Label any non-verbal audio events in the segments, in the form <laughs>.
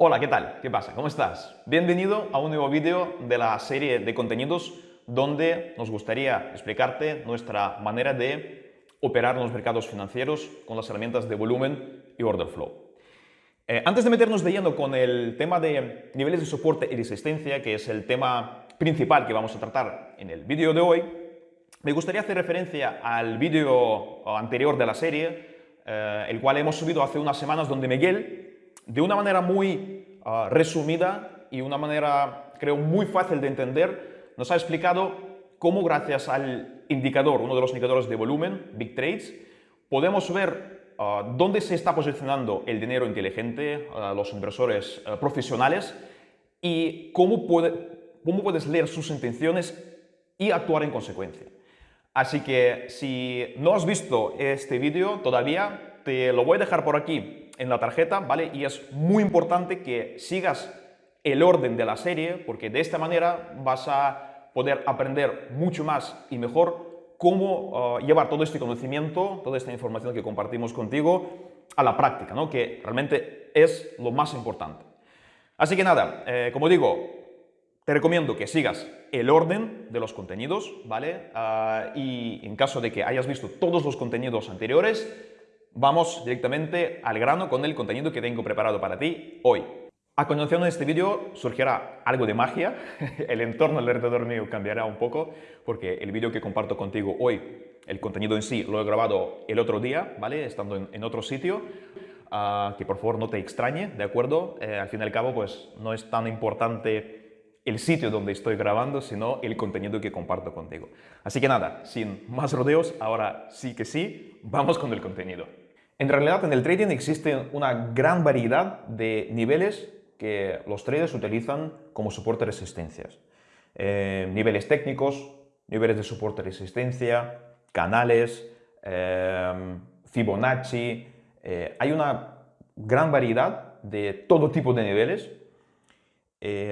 Hola, ¿qué tal? ¿Qué pasa? ¿Cómo estás? Bienvenido a un nuevo vídeo de la serie de contenidos donde nos gustaría explicarte nuestra manera de operar en los mercados financieros con las herramientas de volumen y order flow. Eh, antes de meternos de lleno con el tema de niveles de soporte y resistencia, que es el tema principal que vamos a tratar en el vídeo de hoy, me gustaría hacer referencia al vídeo anterior de la serie, eh, el cual hemos subido hace unas semanas, donde Miguel de una manera muy ah, resumida y una manera, creo, muy fácil de entender, nos ha explicado cómo gracias al indicador, uno de los indicadores de volumen, Big Trades, podemos ver ah, dónde se está posicionando el dinero inteligente, uh, los inversores profesionales y cómo, cómo puedes leer sus intenciones y actuar en consecuencia. Así que si no has visto este vídeo todavía, te lo voy a dejar por aquí en la tarjeta, ¿vale? Y es muy importante que sigas el orden de la serie, porque de esta manera vas a poder aprender mucho más y mejor cómo uh, llevar todo este conocimiento, toda esta información que compartimos contigo a la práctica, ¿no? que realmente es lo más importante. Así que nada, eh, como digo, te recomiendo que sigas el orden de los contenidos, ¿vale? Uh, y en caso de que hayas visto todos los contenidos anteriores, vamos directamente al grano con el contenido que tengo preparado para ti hoy. A continuación de este vídeo surgirá algo de magia, <laughs> el entorno alrededor mío cambiará un poco porque el vídeo que comparto contigo hoy, el contenido en sí lo he grabado el otro día, ¿vale? Estando en, otro sitio, uh, que por favor no te extrañe, ¿de acuerdo? Eh, al fin y al cabo, pues no es tan importante el sitio donde estoy grabando, sino el contenido que comparto contigo. Así que nada, sin más rodeos, ahora sí que sí, vamos con el contenido. En realidad, en el trading existe una gran variedad de niveles que los traders utilizan como soporte resistencias. Eh, niveles técnicos, niveles de soporte resistencia, canales, eh, Fibonacci. Eh, hay una gran variedad de todo tipo de niveles.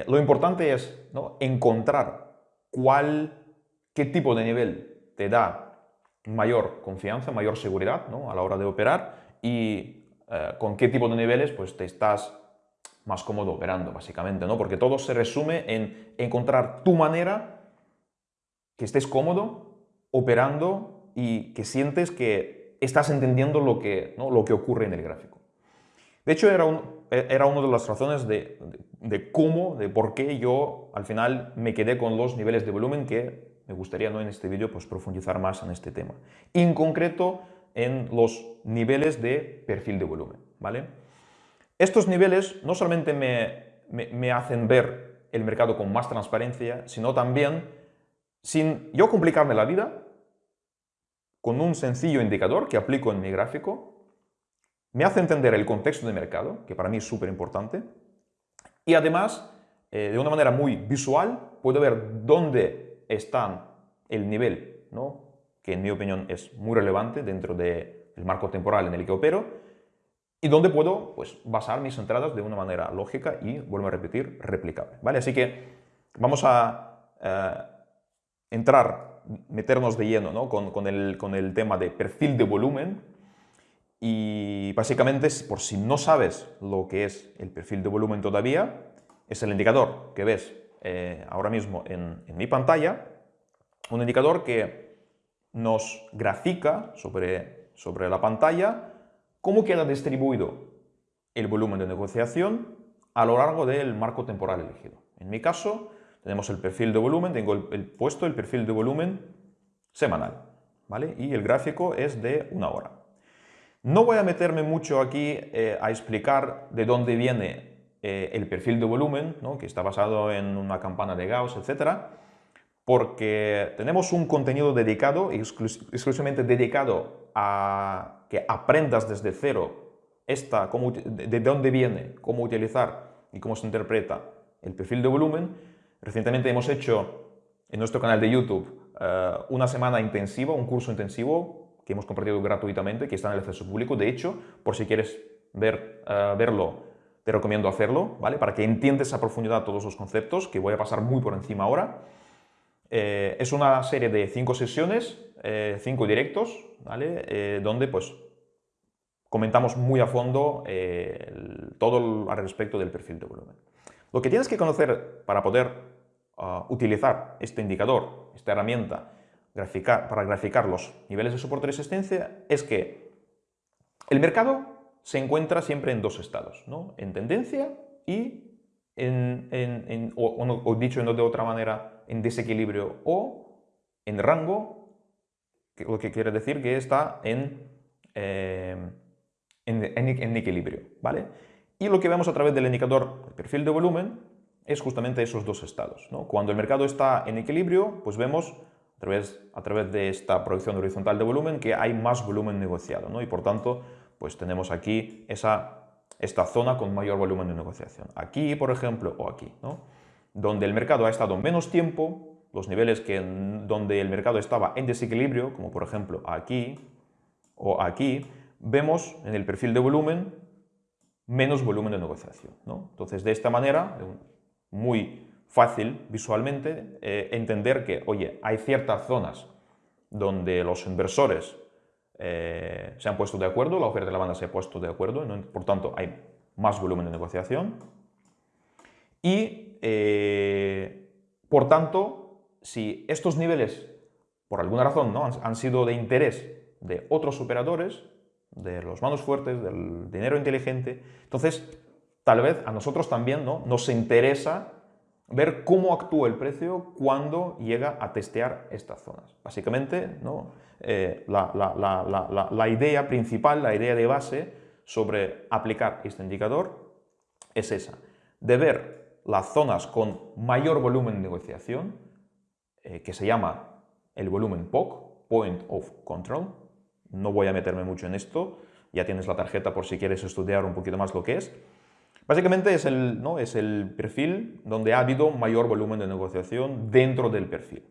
lo importante es encontrar cuál, qué tipo de nivel te da mayor confianza, mayor seguridad a la hora de operar y eh, con qué tipo de niveles pues te estás más cómodo operando, básicamente, ¿no? Porque todo se resume en encontrar tu manera que estés cómodo operando y que sientes que estás entendiendo lo que, ¿no? lo que ocurre en el gráfico. De hecho, era, un, era una de las razones de, de, cómo, de por qué yo al final me quedé con los niveles de volumen que me gustaría ¿no? en este vídeo pues, profundizar más en este tema. En concreto, en los niveles de perfil de volumen. ¿vale? Estos niveles no solamente me, hacen ver el mercado con más transparencia, sino también, sin yo complicarme la vida, con un sencillo indicador que aplico en mi gráfico, me hace entender el contexto de mercado, que para mí es súper importante, y además, eh, de una manera muy visual, puedo ver dónde está el nivel ¿no? Que en mi opinión es muy relevante dentro del marco temporal en el que opero y donde puedo pues, basar mis entradas de una manera lógica y, vuelvo a repetir, replicable. ¿vale? Así que vamos a eh, entrar, meternos de lleno ¿no? con, con, el, con el tema de perfil de volumen y básicamente, por si no sabes lo que es el perfil de volumen todavía, es el indicador que ves eh, ahora mismo en, en mi pantalla, un indicador que nos grafica sobre, sobre la pantalla cómo queda distribuido el volumen de negociación a lo largo del marco temporal elegido. En mi caso, tenemos el perfil de volumen, tengo el, puesto el perfil de volumen semanal, ¿vale? Y el gráfico es de una hora. No voy a meterme mucho aquí eh, a explicar de dónde viene eh, el perfil de volumen, ¿no? que está basado en una campana de Gauss, etcétera, porque tenemos un contenido dedicado, exclusivamente dedicado a que aprendas desde cero esta, de dónde viene, cómo utilizar y cómo se interpreta el perfil de volumen. Recientemente hemos hecho en nuestro canal de YouTube eh, una semana intensiva, un curso intensivo que hemos compartido gratuitamente, que está en el acceso público. De hecho, por si quieres ver, eh, verlo, te recomiendo hacerlo, ¿vale? Para que entiendas a profundidad todos los conceptos, que voy a pasar muy por encima ahora. Eh, es una serie de cinco sesiones, eh, cinco directos, ¿vale? Eh, donde pues comentamos muy a fondo todo al respecto del perfil de volumen. Lo que tienes que conocer para poder ah, utilizar este indicador, esta herramienta, para graficar los niveles de soporte y resistencia, es que el mercado se encuentra siempre en dos estados, ¿no? en tendencia y en, o, dicho de otra manera, en desequilibrio o en rango, lo que quiere decir que está en, eh, en, equilibrio. ¿vale? Y lo que vemos a través del indicador perfil de volumen es justamente esos dos estados. ¿no? Cuando el mercado está en equilibrio, pues vemos a través, a través de esta proyección horizontal de volumen que hay más volumen negociado ¿no? y por tanto pues tenemos aquí esa esta zona con mayor volumen de negociación. Aquí, por ejemplo, o aquí, ¿no? Donde el mercado ha estado menos tiempo, los niveles que, donde el mercado estaba en desequilibrio, como por ejemplo aquí o aquí, vemos en el perfil de volumen menos volumen de negociación. ¿no? Entonces, de esta manera, muy fácil visualmente eh, entender que, oye, hay ciertas zonas donde los inversores eh, se han puesto de acuerdo, la oferta de la banda se ha puesto de acuerdo, por tanto hay más volumen de negociación. Y, eh, por tanto, si estos niveles, por alguna razón, ¿no? han, sido de interés de otros operadores, de los manos fuertes, del dinero inteligente, entonces tal vez a nosotros también ¿no? nos interesa ver cómo actúa el precio cuando llega a testear estas zonas. Básicamente, ¿no? Eh, la, idea principal, la idea de base sobre aplicar este indicador es esa, de ver las zonas con mayor volumen de negociación, eh, que se llama el volumen POC, Point of Control. No voy a meterme mucho en esto, ya tienes la tarjeta por si quieres estudiar un poquito más lo que es. Básicamente es el, ¿no? es el perfil donde ha habido mayor volumen de negociación dentro del perfil.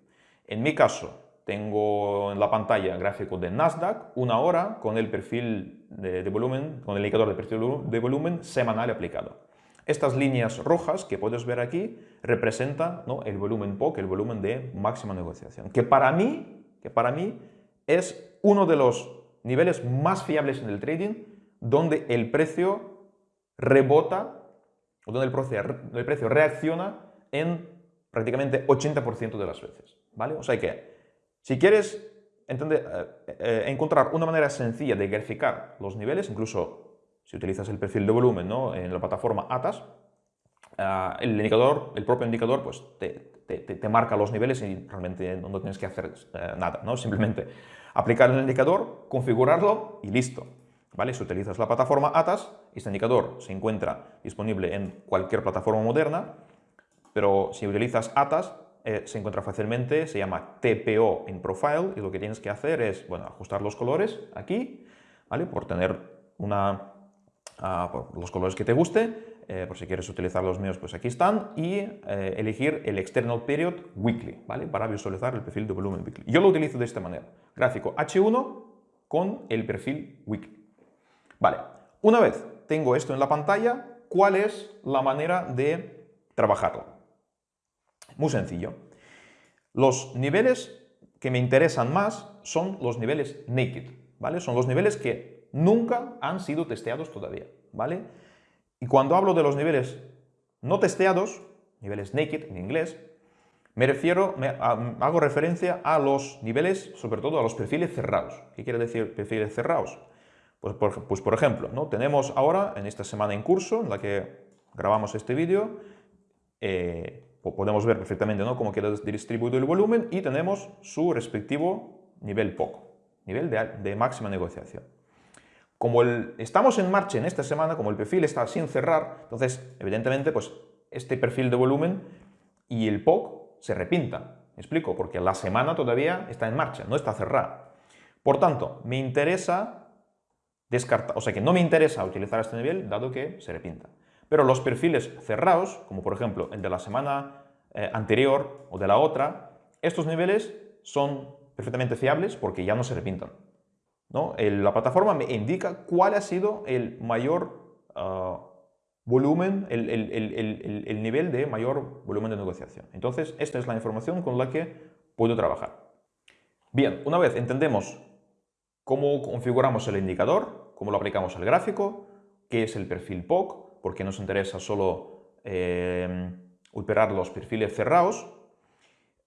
En mi caso, tengo en la pantalla gráfico de Nasdaq, una hora con el perfil de, volumen, con el indicador de perfil de volumen semanal aplicado. Estas líneas rojas que puedes ver aquí representan ¿no? el volumen POC, el volumen de máxima negociación, que para mí, que para mí es uno de los niveles más fiables en el trading, donde el precio rebota, o donde el precio, reacciona en prácticamente 80% de las veces. ¿vale? O sea que, si quieres eh, eh, encontrar una manera sencilla de graficar los niveles, incluso si utilizas el perfil de volumen ¿no? en la plataforma ATAS, ah, el indicador, el propio indicador, pues te, te, te, marca los niveles y realmente no, tienes que hacer eh, nada, ¿no? simplemente aplicar el indicador, configurarlo y listo. ¿Vale? Si utilizas la plataforma ATAS, este indicador se encuentra disponible en cualquier plataforma moderna, pero si utilizas ATAS, eh, se encuentra fácilmente, se llama TPO in Profile, y lo que tienes que hacer es bueno, ajustar los colores aquí, ¿vale? por tener una, ah, por los colores que te guste, eh, por si quieres utilizar los míos, pues aquí están, y eh, elegir el External Period Weekly, ¿vale? para visualizar el perfil de volumen weekly. Yo lo utilizo de esta manera, gráfico H1 con el perfil weekly. Vale, una vez tengo esto en la pantalla, ¿cuál es la manera de trabajarlo? Muy sencillo. Los niveles que me interesan más son los niveles naked, ¿vale? Son los niveles que nunca han sido testeados todavía, ¿vale? Y cuando hablo de los niveles no testeados, niveles naked en inglés, me refiero, me, hago referencia a los niveles, sobre todo a los perfiles cerrados. ¿Qué quiere decir perfiles cerrados? Pues por, pues ejemplo, ¿no? tenemos ahora, en esta semana en curso, en la que grabamos este vídeo, eh, podemos ver perfectamente ¿no? cómo queda distribuido el volumen y tenemos su respectivo nivel POC, nivel de, máxima negociación. Como estamos en marcha en esta semana, como el perfil está sin cerrar, entonces, evidentemente, pues este perfil de volumen y el POC se repintan. ¿Me explico? Porque la semana todavía está en marcha, no está cerrada. Por tanto, me interesa o sea que no me interesa utilizar este nivel dado que se repinta. Pero los perfiles cerrados, como por ejemplo el de la semana eh, anterior o de la otra, estos niveles son perfectamente fiables porque ya no se repintan. La plataforma me indica cuál ha sido el mayor ah, volumen, el, el, nivel de mayor volumen de negociación. Entonces, esta es la información con la que puedo trabajar. Bien, una vez entendemos cómo configuramos el indicador, cómo lo aplicamos al gráfico, qué es el perfil POC, porque nos interesa solo eh, operar los perfiles cerrados.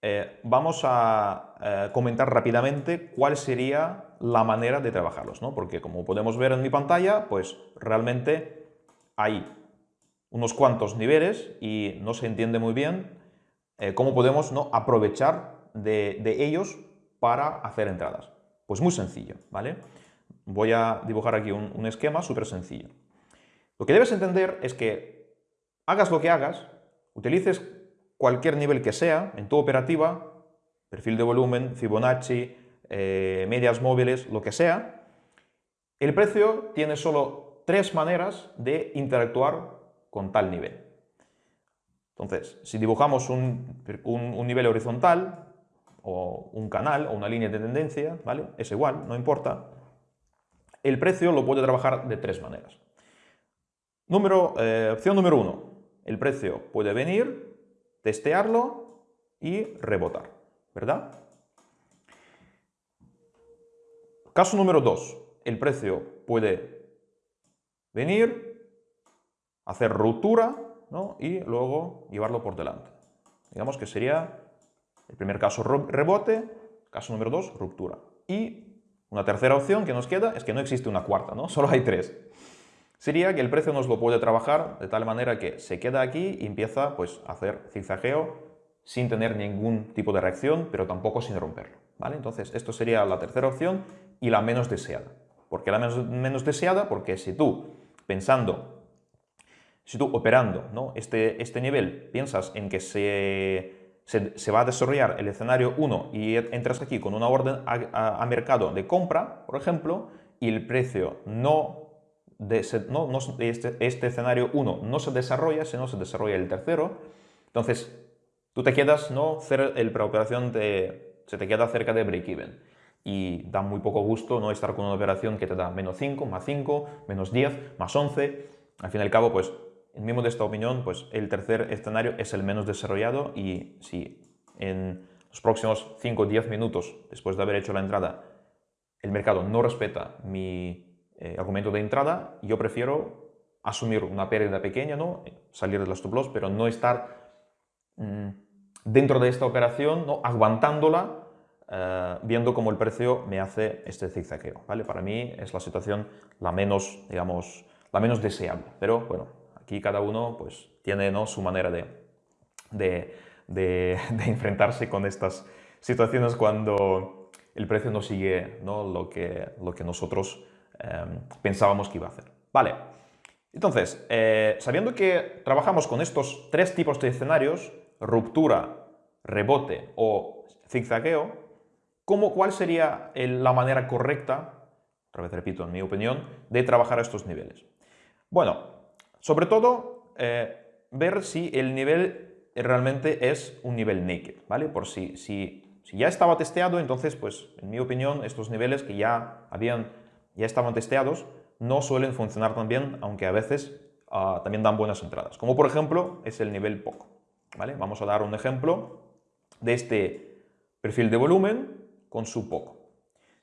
Eh, vamos a eh, comentar rápidamente cuál sería la manera de trabajarlos, ¿no? porque como podemos ver en mi pantalla, pues realmente hay unos cuantos niveles y no se entiende muy bien cómo podemos ¿no? aprovechar de, de ellos para hacer entradas. Pues muy sencillo, ¿vale? Voy a dibujar aquí un, esquema súper sencillo. Lo que debes entender es que hagas lo que hagas, utilices cualquier nivel que sea en tu operativa, perfil de volumen, Fibonacci, eh, medias móviles, lo que sea, el precio tiene solo tres maneras de interactuar con tal nivel. Entonces, si dibujamos un, un nivel horizontal, o un canal, o una línea de tendencia, ¿vale? Es igual, no importa. El precio lo puede trabajar de tres maneras. Número, eh, opción número uno, el precio puede venir, testearlo y rebotar, ¿verdad? Caso número dos, el precio puede venir, hacer ruptura y luego llevarlo por delante. Digamos que sería el primer caso rebote, caso número dos, ruptura. Y una tercera opción que nos queda es que no existe una cuarta, ¿no? <laughs> Solo hay tres. Sería que el precio nos lo puede trabajar de tal manera que se queda aquí y empieza pues, a hacer zigzagueo sin tener ningún tipo de reacción, pero tampoco sin romperlo. ¿vale? Entonces, esto sería la tercera opción y la menos deseada. ¿Por qué la menos, deseada? Porque si tú, pensando, si tú operando ¿no? este, este nivel, piensas en que se se, va a desarrollar el escenario 1 y entras aquí con una orden a, mercado de compra, por ejemplo, y el precio no, de, no, este, este, escenario 1 no se desarrolla, sino se desarrolla el tercero, entonces tú te quedas, ¿no? el preoperación te, se te queda cerca de break-even. Y da muy poco gusto no estar con una operación que te da menos 5, más 5, menos 10, más 11. Al fin y al cabo, pues en de esta opinión, pues el tercer escenario es el menos desarrollado y si en los próximos 5 o 10 minutos después de haber hecho la entrada el mercado no respeta mi eh, argumento de entrada, yo prefiero asumir una pérdida pequeña, ¿no? salir de la stop loss, pero no estar mm, dentro de esta operación, ¿no? aguantándola, eh, viendo cómo el precio me hace este zigzagueo. ¿vale? Para mí es la situación la menos, digamos, la menos deseable, pero bueno, Aquí cada uno pues, tiene ¿no? su manera de, de, <laughs> enfrentarse con estas situaciones cuando el precio no sigue ¿no? Lo, que, lo que nosotros em, pensábamos que iba a hacer. Vale, entonces, eh, sabiendo que trabajamos con estos tres tipos de escenarios, ruptura, rebote o zigzagueo, ¿cómo, ¿cuál sería la manera correcta, otra vez repito, en mi opinión, de trabajar estos niveles? Bueno, sobre todo, eh, ver si el nivel realmente es un nivel naked, ¿vale? Por si, si, si, ya estaba testeado, entonces, pues, en mi opinión, estos niveles que ya, habían, ya estaban testeados no suelen funcionar tan bien, aunque a veces ah, también dan buenas entradas. Como por ejemplo, es el nivel POC, ¿vale? Vamos a dar un ejemplo de este perfil de volumen con su POC.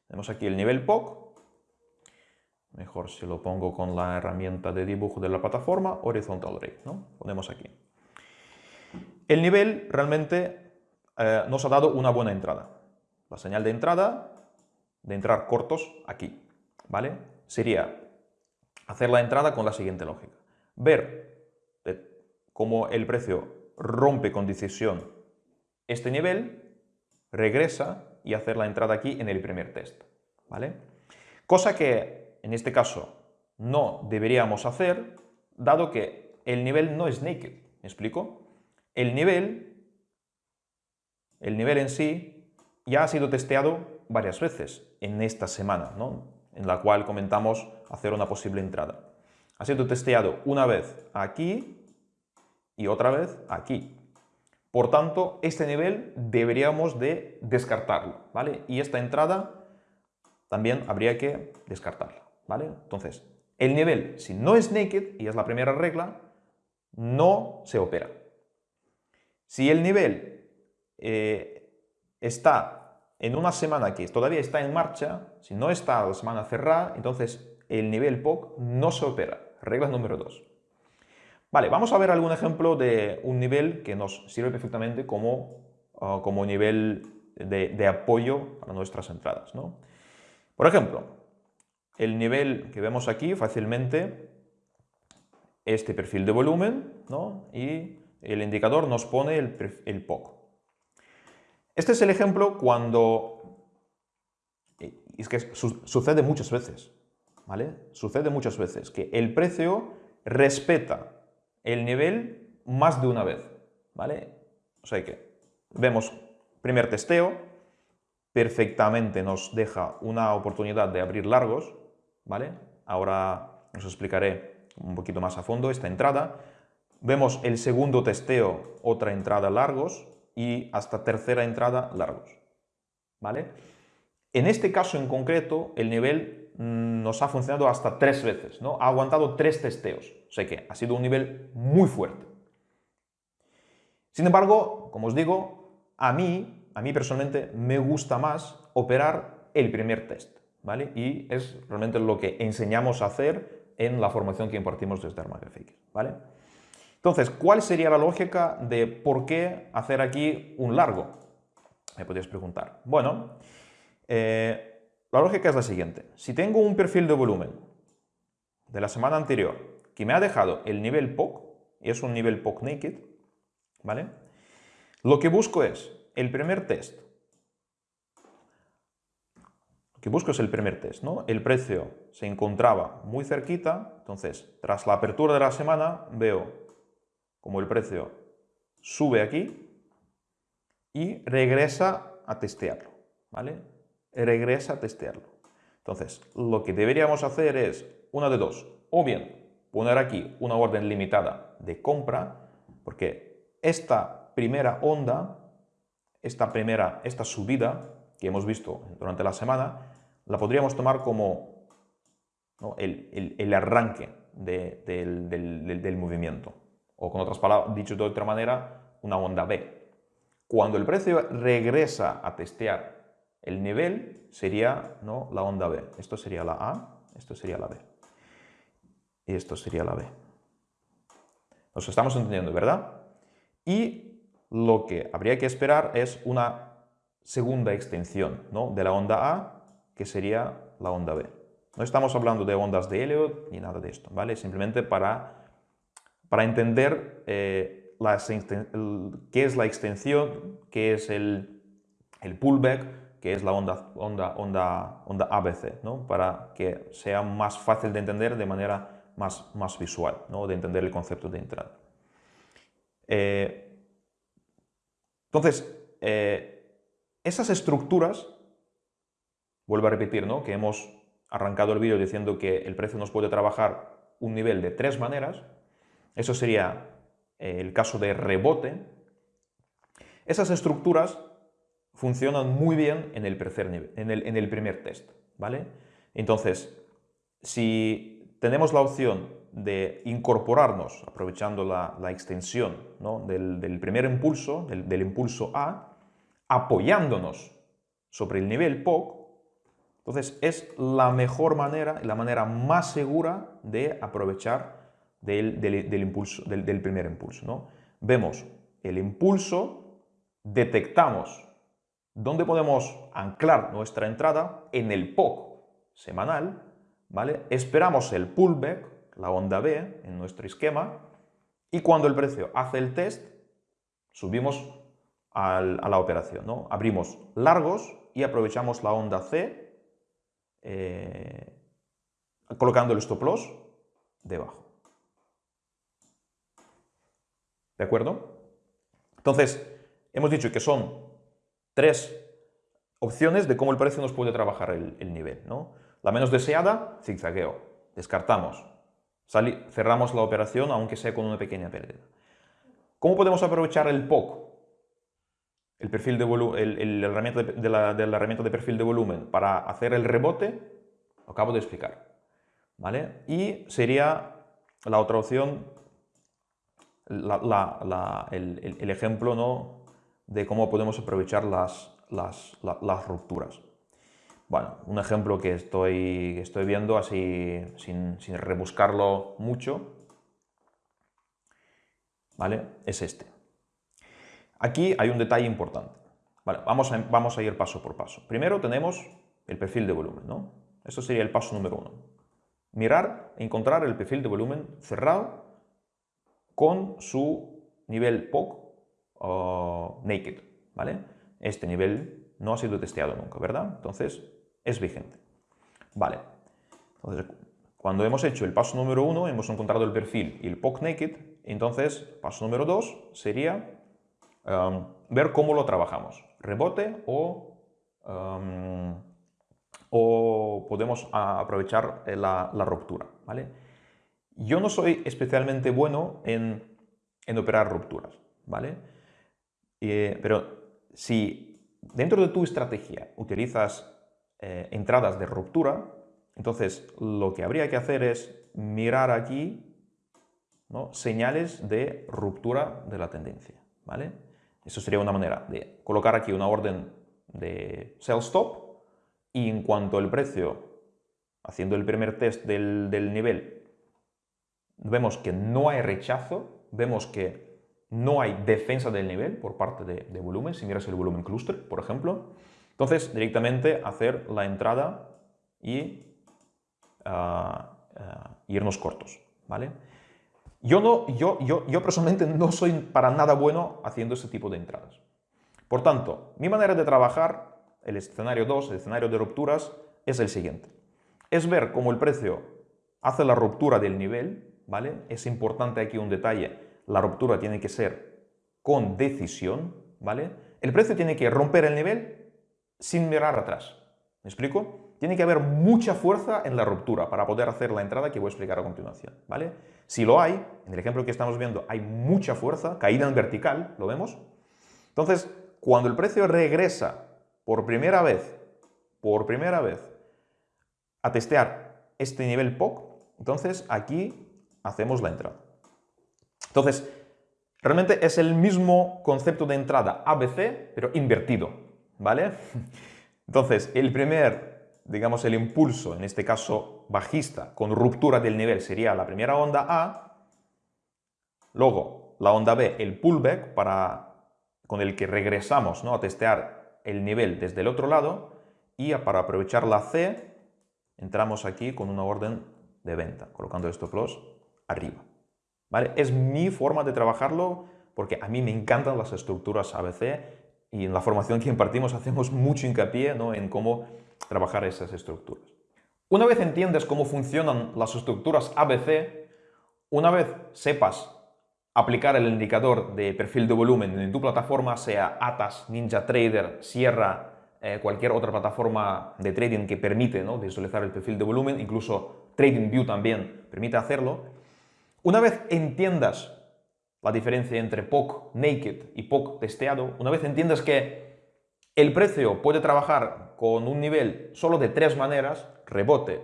Tenemos aquí el nivel POC, Mejor si lo pongo con la herramienta de dibujo de la plataforma, Horizontal Ray. ¿no? Ponemos aquí. El nivel realmente eh, nos ha dado una buena entrada. La señal de entrada, de entrar cortos, aquí. ¿Vale? Sería hacer la entrada con la siguiente lógica. Ver cómo el precio rompe con decisión este nivel, regresa y hacer la entrada aquí en el primer test. ¿vale? Cosa que en este caso no deberíamos hacer, dado que el nivel no es naked. ¿Me explico? El nivel, el nivel en sí ya ha sido testeado varias veces en esta semana, ¿no? En la cual comentamos hacer una posible entrada. Ha sido testeado una vez aquí y otra vez aquí. Por tanto, este nivel deberíamos de descartarlo, ¿vale? Y esta entrada también habría que descartarla. ¿vale? Entonces, el nivel, si no es naked, y es la primera regla, no se opera. Si el nivel eh, está en una semana que todavía está en marcha, si no está la semana cerrada, entonces el nivel POC no se opera. Regla número 2. Vale, vamos a ver algún ejemplo de un nivel que nos sirve perfectamente como, ah, como nivel de, apoyo para nuestras entradas. ¿no? Por ejemplo, el nivel que vemos aquí fácilmente, este perfil de volumen, ¿no? y el indicador nos pone el, el POC. Este es el ejemplo cuando... Es que sucede muchas veces, ¿vale? Sucede muchas veces que el precio respeta el nivel más de una vez, ¿vale? O sea que vemos primer testeo, perfectamente nos deja una oportunidad de abrir largos, ¿vale? Ahora os explicaré un poquito más a fondo esta entrada. Vemos el segundo testeo, otra entrada largos y hasta tercera entrada largos, ¿vale? En este caso en concreto, el nivel mm, nos ha funcionado hasta tres veces, ¿no? Ha aguantado tres testeos, o sea que ha sido un nivel muy fuerte. Sin embargo, como os digo, a mí, a mí personalmente me gusta más operar el primer test, ¿vale? Y es realmente lo que enseñamos a hacer en la formación que impartimos desde Armagraphics, ¿vale? Entonces, ¿cuál sería la lógica de por qué hacer aquí un largo? Me podéis preguntar. Bueno, eh, la lógica es la siguiente. Si tengo un perfil de volumen de la semana anterior que me ha dejado el nivel POC, y es un nivel POC naked, ¿vale? Lo que busco es el primer test. Lo que busco es el primer test, ¿no? El precio se encontraba muy cerquita, entonces, tras la apertura de la semana, veo como el precio sube aquí y regresa a testearlo, ¿vale? regresa a testearlo. Entonces, lo que deberíamos hacer es una de dos. O bien poner aquí una orden limitada de compra, porque esta primera onda, esta primera, esta subida que hemos visto durante la semana, la podríamos tomar como el, arranque del, del movimiento. O con otras palabras, dicho de otra manera, una onda B. Cuando el precio regresa a testear el nivel sería ¿no? la onda B. Esto sería la A, esto sería la B. Y esto sería la B. Nos estamos entendiendo, ¿verdad? Y lo que habría que esperar es una segunda extensión ¿no? de la onda A, que sería la onda B. No estamos hablando de ondas de Elliot ni nada de esto, ¿vale? Simplemente para, para entender eh, qué es la extensión, qué es el, pullback, que es la onda, onda, onda, onda ABC, ¿no? para que sea más fácil de entender de manera más, más visual, ¿no? de entender el concepto de entrada. Eh, entonces, eh, esas estructuras, vuelvo a repetir, ¿no? que hemos arrancado el vídeo diciendo que el precio nos puede trabajar un nivel de tres maneras, eso sería eh, el caso de rebote, esas estructuras funcionan muy bien en el, primer test, ¿vale? Entonces, si tenemos la opción de incorporarnos, aprovechando la, extensión del, primer impulso, del, impulso A, apoyándonos sobre el nivel POC, entonces es la mejor manera, la manera más segura de aprovechar del, impulso, del, primer impulso. ¿no? Vemos el impulso, detectamos ¿Dónde podemos anclar nuestra entrada? En el POC semanal, ¿vale? Esperamos el pullback, la onda B, en nuestro esquema, y cuando el precio hace el test, subimos a la operación, ¿no? Abrimos largos y aprovechamos la onda C, eh, colocando el stop loss debajo. ¿De acuerdo? Entonces, hemos dicho que son tres opciones de cómo el precio nos puede trabajar el, nivel. ¿no? La menos deseada, zigzagueo. Descartamos. cerramos la operación aunque sea con una pequeña pérdida. ¿Cómo podemos aprovechar el POC? El perfil de la, herramienta de, la, herramienta de perfil de volumen para hacer el rebote, lo acabo de explicar. ¿vale? Y sería la otra opción, el, ejemplo ¿no? de cómo podemos aprovechar las, las, rupturas. Bueno, un ejemplo que estoy, estoy viendo así sin, sin rebuscarlo mucho, ¿vale? Es este. Aquí hay un detalle importante. Vale, vamos a, vamos a ir paso por paso. Primero tenemos el perfil de volumen, ¿no? Esto sería el paso número uno. Mirar, encontrar el perfil de volumen cerrado con su nivel POC o naked, ¿vale? Este nivel no ha sido testeado nunca, ¿verdad? Entonces, es vigente. Vale. Entonces, cuando hemos hecho el paso número uno, hemos encontrado el perfil y el POC naked, entonces, paso número dos sería ver cómo lo trabajamos. Rebote o, o podemos aprovechar la, ruptura, ¿vale? Yo no soy especialmente bueno en, en operar rupturas, ¿vale? Eh, pero si dentro de tu estrategia utilizas eh, entradas de ruptura, entonces lo que habría que hacer es mirar aquí señales de ruptura de la tendencia. ¿vale? Eso sería una manera de colocar aquí una orden de sell stop y en cuanto el precio, haciendo el primer test del, del nivel, vemos que no hay rechazo, vemos que no hay defensa del nivel por parte de, volumen, si miras el volumen cluster, por ejemplo. Entonces, directamente hacer la entrada y ah, ah, irnos cortos, ¿vale? Yo, no, yo, yo, yo personalmente <laughs> no soy para nada bueno haciendo ese tipo de entradas. Por tanto, mi manera de trabajar, el escenario 2, el escenario de rupturas, es el siguiente. Es ver cómo el precio hace la ruptura del nivel, ¿vale? Es importante aquí un detalle la ruptura tiene que ser con decisión, ¿vale? El precio tiene que romper el nivel sin mirar atrás. ¿Me explico? Tiene que haber mucha fuerza en la ruptura para poder hacer la entrada que voy a explicar a continuación, ¿vale? Si lo hay, en el ejemplo que estamos viendo hay mucha fuerza, caída en vertical, ¿lo vemos? Entonces, cuando el precio regresa por primera vez, por primera vez, a testear este nivel POC, entonces aquí hacemos la entrada. Entonces, realmente es el mismo concepto de entrada ABC, pero invertido, ¿vale? <laughs> Entonces, el primer, digamos, el impulso, en este caso bajista, con ruptura del nivel, sería la primera onda A. Luego, la onda B, el pullback, para, con el que regresamos ¿no? a testear el nivel desde el otro lado. Y para aprovechar la C, entramos aquí con una orden de venta, colocando el stop loss arriba. Es mi forma de trabajarlo porque a mí me encantan las estructuras ABC y en la formación que impartimos hacemos mucho hincapié en cómo trabajar esas estructuras. Una vez entiendes cómo funcionan las estructuras ABC, una vez sepas aplicar el indicador de perfil de volumen en tu plataforma, sea Atas, NinjaTrader, Sierra, eh, cualquier otra plataforma de trading que permite ¿no? visualizar el perfil de volumen, incluso TradingView también permite hacerlo, una vez entiendas la diferencia entre POC naked y POC testeado, una vez entiendas que el precio puede trabajar con un nivel solo de tres maneras, rebote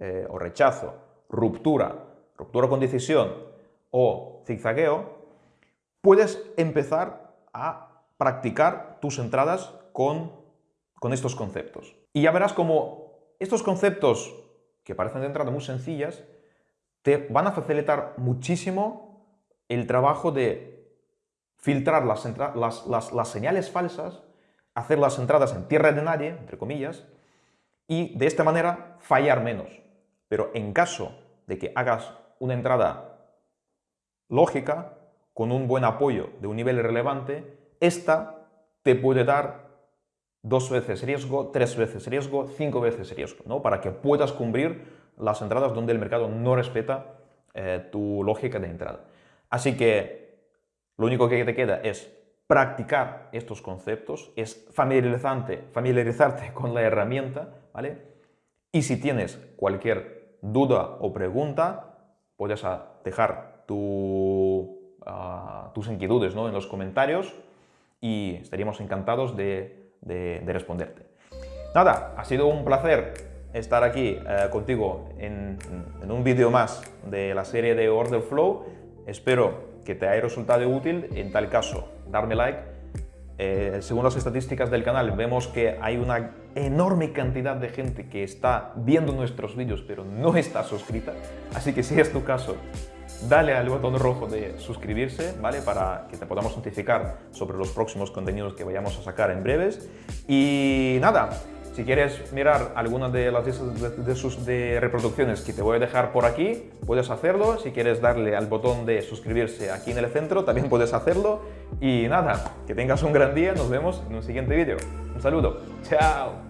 eh, o rechazo, ruptura, ruptura con decisión o zigzagueo, puedes empezar a practicar tus entradas con, con estos conceptos. Y ya verás como estos conceptos, que parecen de entrada muy sencillas, te van a facilitar muchísimo el trabajo de filtrar las, las, señales falsas, hacer las entradas en tierra de nadie, entre comillas, y de esta manera fallar menos. Pero en caso de que hagas una entrada lógica, con un buen apoyo de un nivel relevante, esta te puede dar dos veces riesgo, tres veces riesgo, cinco veces riesgo, ¿no? para que puedas cumplir las entradas donde el mercado no respeta eh, tu lógica de entrada. Así que lo único que te queda es practicar estos conceptos, es familiarizarte, familiarizarte con la herramienta, ¿vale? Y si tienes cualquier duda o pregunta, puedes dejar ah, tus inquietudes ¿no? en los comentarios y estaríamos encantados de, de responderte. Nada, ha sido un placer estar aquí eh, contigo en, un vídeo más de la serie de Order Flow. Espero que te haya resultado útil. En tal caso, darme like. Eh, según las estadísticas del canal, vemos que hay una enorme cantidad de gente que está viendo nuestros vídeos pero no está suscrita. Así que si es tu caso, dale al botón rojo de suscribirse, ¿vale? Para que te podamos notificar sobre los próximos contenidos que vayamos a sacar en breves. Y nada, si quieres mirar alguna de las reproducciones que te voy a dejar por aquí, puedes hacerlo. Si quieres darle al botón de suscribirse aquí en el centro, también puedes hacerlo. Y nada, que tengas un gran día. Nos vemos en un siguiente vídeo. Un saludo. Chao.